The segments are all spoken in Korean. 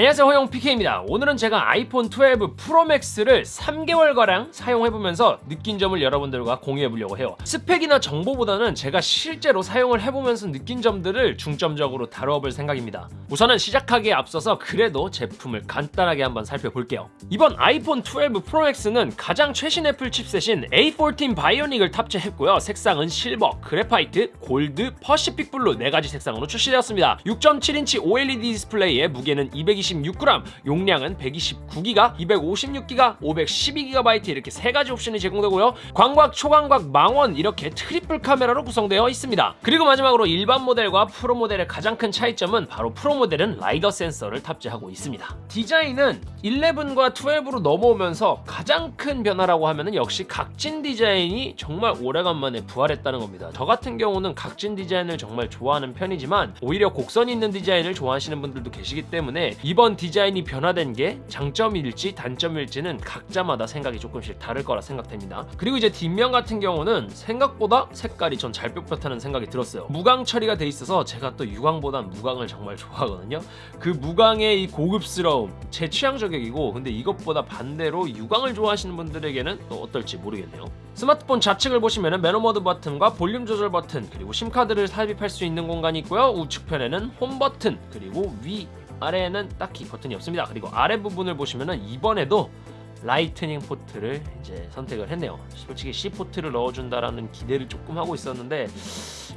안녕하세요 허용 PK입니다. 오늘은 제가 아이폰 12 프로맥스를 3개월가량 사용해보면서 느낀 점을 여러분들과 공유해보려고 해요. 스펙이나 정보보다는 제가 실제로 사용을 해보면서 느낀 점들을 중점적으로 다뤄볼 생각입니다. 우선은 시작하기에 앞서서 그래도 제품을 간단하게 한번 살펴볼게요. 이번 아이폰 12 프로맥스는 가장 최신 애플 칩셋인 A14 바이오닉을 탑재했고요. 색상은 실버, graphite, 골드, pacific blue 4가지 색상으로 출시되었습니다. 6.7인치 OLED 디스플레이에 무게는 220 126g, 용량은 128기가, 256기가, 512GB 이렇게 세 가지 옵션이 제공되고요. 광각, 초광각, 망원 이렇게 트리플 카메라로 구성되어 있습니다. 그리고 마지막으로 일반 모델과 프로 모델의 가장 큰 차이점은 바로 프로 모델은 라이다 센서를 탑재하고 있습니다. 디자인은 11과 12로 넘어오면서 가장 큰 변화라고 하면은 역시 각진 디자인이 정말 오래간만에 부활했다는 겁니다. 저 같은 경우는 각진 디자인을 정말 좋아하는 편이지만 오히려 곡선 있는 디자인을 좋아하시는 분들도 계시기 때문에 이번 디자인이 변화된 게 장점일지 단점일지는 각자마다 생각이 조금씩 다를 거라 생각됩니다. 그리고 이제 뒷면 같은 경우는 생각보다 색깔이 전 잘 뽑았다는 생각이 들었어요. 무광 처리가 돼 있어서 제가 또 유광보단 무광을 정말 좋아하거든요. 그 무광의 이 고급스러움 제 취향 저격이고 근데 이것보다 반대로 유광을 좋아하시는 분들에게는 또 어떨지 모르겠네요. 스마트폰 좌측을 보시면 매너모드 버튼과 볼륨 조절 버튼 그리고 SIM카드를 삽입할 수 있는 공간이 있고요. 우측편에는 홈 버튼 그리고 위 아래에는 딱히 버튼이 없습니다. 그리고 아래 부분을 보시면은 이번에도 라이트닝 포트를 이제 선택을 했네요. 솔직히 C 포트를 넣어준다라는 기대를 조금 하고 있었는데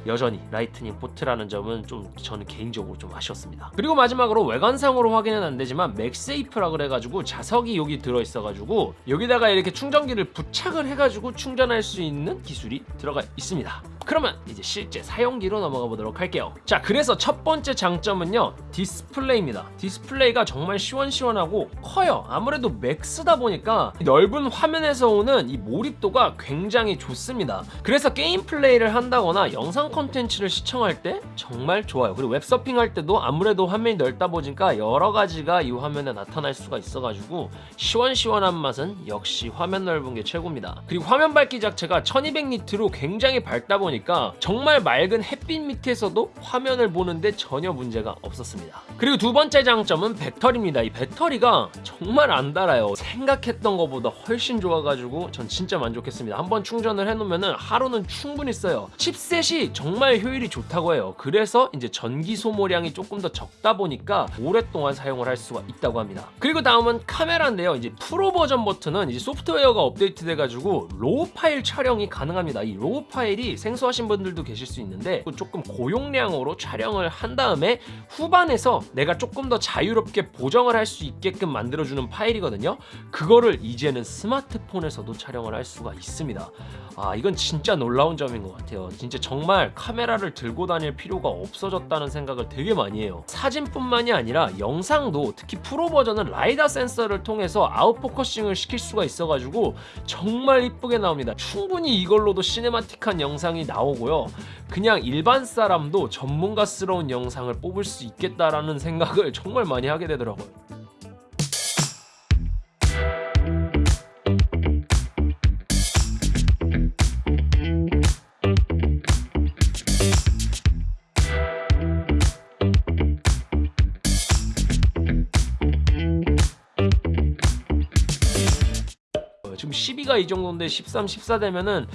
여전히 라이트닝 포트라는 점은 좀 저는 개인적으로 좀 아쉬웠습니다. 그리고 마지막으로 외관상으로 확인은 안 되지만 MagSafe라 그래가지고 자석이 여기 들어있어가지고 여기다가 이렇게 충전기를 부착을 해가지고 충전할 수 있는 기술이 들어가 있습니다. 그러면 이제 실제 사용기로 넘어가 보도록 할게요 자 그래서 첫 번째 장점은요 디스플레이입니다 디스플레이가 정말 시원시원하고 커요 아무래도 맥스다 보니까 넓은 화면에서 오는 이 몰입도가 굉장히 좋습니다 그래서 게임 플레이를 한다거나 영상 콘텐츠를 시청할 때 정말 좋아요. 그리고 웹서핑 할 때도 아무래도 화면이 넓다 보니까 여러 가지가 이 화면에 나타날 수가 있어가지고 시원시원한 맛은 역시 화면 넓은 게 최고입니다. 그리고 화면 밝기 자체가 1200니트로 굉장히 밝다 보니 보니까 정말 맑은 햇빛 밑에서도 화면을 보는데 전혀 문제가 없었습니다. 그리고 두 번째 장점은 배터리입니다. 이 배터리가 정말 안 달아요. 생각했던 것보다 훨씬 좋아가지고 전 진짜 만족했습니다. 한번 충전을 해놓으면 하루는 충분히 써요. 칩셋이 정말 효율이 좋다고 해요. 그래서 이제 전기 소모량이 조금 더 적다 보니까 오랫동안 사용을 할 수가 있다고 합니다. 그리고 다음은 카메라인데요. 이제 프로 버전 버튼은 이제 소프트웨어가 업데이트 돼가지고 RAW 파일 촬영이 가능합니다. 이 RAW 파일이 생소하신 분들도 계실 수 있는데 조금 고용량으로 촬영을 한 다음에 후반에서 내가 조금 더 자유롭게 보정을 할 수 있게끔 만들어주는 파일이거든요. 그거를 이제는 스마트폰에서도 촬영을 할 수가 있습니다. 아 이건 진짜 놀라운 점인 것 같아요. 진짜 정말 카메라를 들고 다닐 필요가 없어졌다는 생각을 되게 많이 해요. 사진뿐만이 아니라 영상도 특히 프로 버전은 라이다 센서를 통해서 아웃포커싱을 시킬 수가 있어가지고 정말 이쁘게 나옵니다. 충분히 이걸로도 cinematic한 영상이 나오고요. 그냥 일반 사람도 전문가스러운 영상을 뽑을 수 있겠다라는 생각을 정말 많이 하게 되더라고요 12가 이 정도인데 13, 14 되면은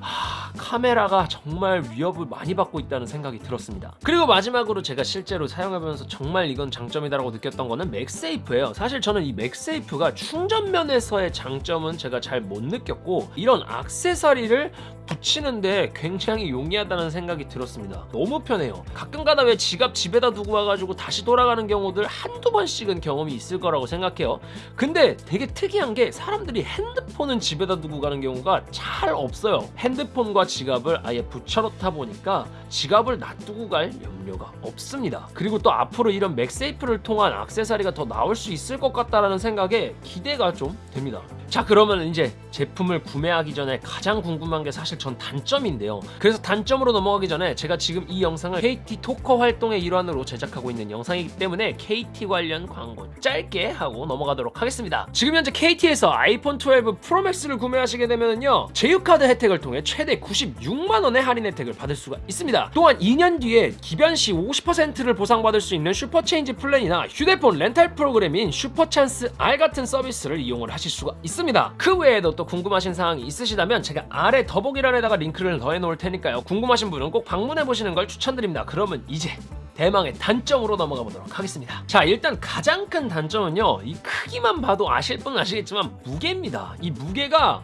하, 카메라가 정말 위협을 많이 받고 있다는 생각이 들었습니다. 그리고 마지막으로 제가 실제로 사용해보면서 정말 이건 장점이다라고 느꼈던 거는 맥세이프예요. 사실 저는 이 맥세이프가 충전면에서의 장점은 제가 잘 못 느꼈고 이런 악세사리를 붙이는데 굉장히 용이하다는 생각이 들었습니다. 너무 편해요. 가끔가다 왜 지갑 집에다 두고 와가지고 다시 돌아가는 경우들 한두 번씩은 경험이 있을 거라고 생각해요. 근데 되게 특이한 게 사람들이 핸드폰은 집에다 두고 가는 경우가 잘 없어요. 핸드폰과 지갑을 아예 붙여놓다 보니까 지갑을 놔두고 갈 염려가 없습니다. 그리고 또 앞으로 이런 MagSafe를 통한 악세사리가 더 나올 수 있을 것 같다는 생각에 기대가 좀 됩니다. 자 그러면 이제 제품을 구매하기 전에 가장 궁금한 게 사실 전 단점인데요. 그래서 단점으로 넘어가기 전에 제가 지금 이 영상을 KT 토커 활동의 일환으로 제작하고 있는 영상이기 때문에 KT 관련 광고 짧게 하고 넘어가도록 하겠습니다. 지금 현재 KT에서 아이폰 12 프로맥스를 구매하시게 되면요 제휴카드 혜택을 통해 최대 96만원의 할인 혜택을 받을 수가 있습니다. 또한 2년 뒤에 기변 기간 시 50%를 보상받을 수 있는 슈퍼체인지 플랜이나 휴대폰 렌탈 프로그램인 슈퍼찬스 R 같은 서비스를 이용을 하실 수가 있습니다. 그 외에도 또 궁금하신 사항이 있으시다면 제가 아래 더보기란에다가 링크를 더해 놓을 테니까요. 궁금하신 분은 꼭 방문해 보시는 걸 추천드립니다. 그러면 이제 대망의 단점으로 넘어가 보도록 하겠습니다. 자, 일단 가장 큰 단점은요. 이 크기만 봐도 아실 분은 아시겠지만 무게입니다. 이 무게가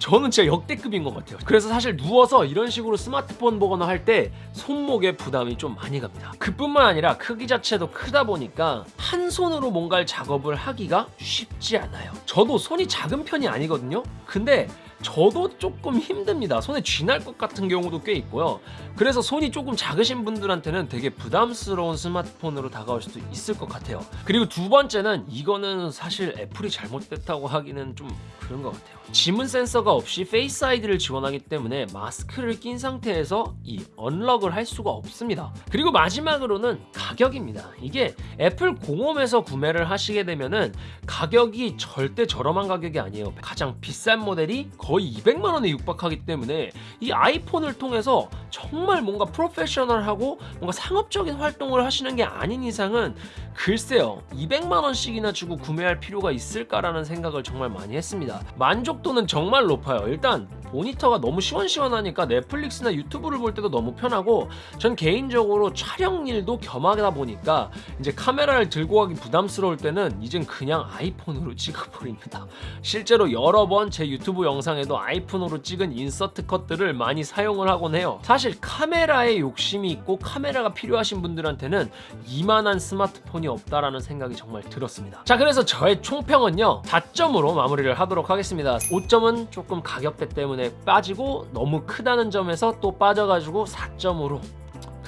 저는 진짜 역대급인 것 같아요. 그래서 사실 누워서 이런 식으로 스마트폰 보거나 할 때 손목에 부담이 좀 많이 갑니다. 그뿐만 아니라 크기 자체도 크다 보니까 한 손으로 뭔가를 작업을 하기가 쉽지 않아요. 저도 손이 작은 편이 아니거든요. 근데 저도 조금 힘듭니다. 손에 쥐날 것 같은 경우도 꽤 있고요. 그래서 손이 조금 작으신 분들한테는 되게 부담스러운 스마트폰으로 다가올 수도 있을 것 같아요. 그리고 두 번째는 이거는 사실 애플이 잘못됐다고 하기는 좀 그런 것 같아요. 지문 센서가 없이 Face ID를 지원하기 때문에 마스크를 낀 상태에서 이 unlock을 할 수가 없습니다. 그리고 마지막으로는 가격입니다. 이게 애플 공홈에서 구매를 하시게 되면은 가격이 절대 저렴한 가격이 아니에요. 가장 비싼 모델이 거의 200만 원에 육박하기 때문에 이 아이폰을 통해서 정말 뭔가 프로페셔널하고 뭔가 상업적인 활동을 하시는 게 아닌 이상은 글쎄요 200만 원씩이나 주고 구매할 필요가 있을까라는 생각을 정말 많이 했습니다. 만족도는 정말 높아요. 일단 모니터가 너무 시원시원하니까 넷플릭스나 유튜브를 볼 때도 너무 편하고 전 개인적으로 촬영 일도 겸하다 보니까 이제 카메라를 들고 가기 부담스러울 때는 이젠 그냥 아이폰으로 찍어버립니다. 실제로 여러 번 제 유튜브 영상에도 아이폰으로 찍은 인서트 컷들을 많이 사용을 하곤 해요. 사실 카메라에 욕심이 있고 카메라가 필요하신 분들한테는 이만한 스마트폰이 없다라는 생각이 정말 들었습니다. 자 그래서 저의 총평은요 4점으로 마무리를 하도록 하겠습니다. 5점은 조금 가격대 때문에 빠지고 너무 크다는 점에서 또 빠져가지고 4점으로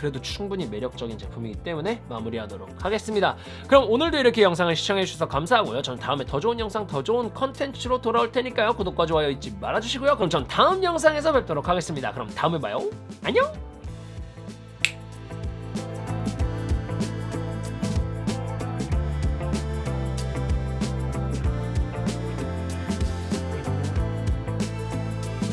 그래도 충분히 매력적인 제품이기 때문에 마무리하도록 하겠습니다. 그럼 오늘도 이렇게 영상을 시청해주셔서 감사하고요. 전 다음에 더 좋은 영상, 더 좋은 컨텐츠로 돌아올 테니까요. 구독과 좋아요 잊지 말아주시고요. 그럼 전 다음 영상에서 뵙도록 하겠습니다. 그럼 다음에 봐요. 안녕!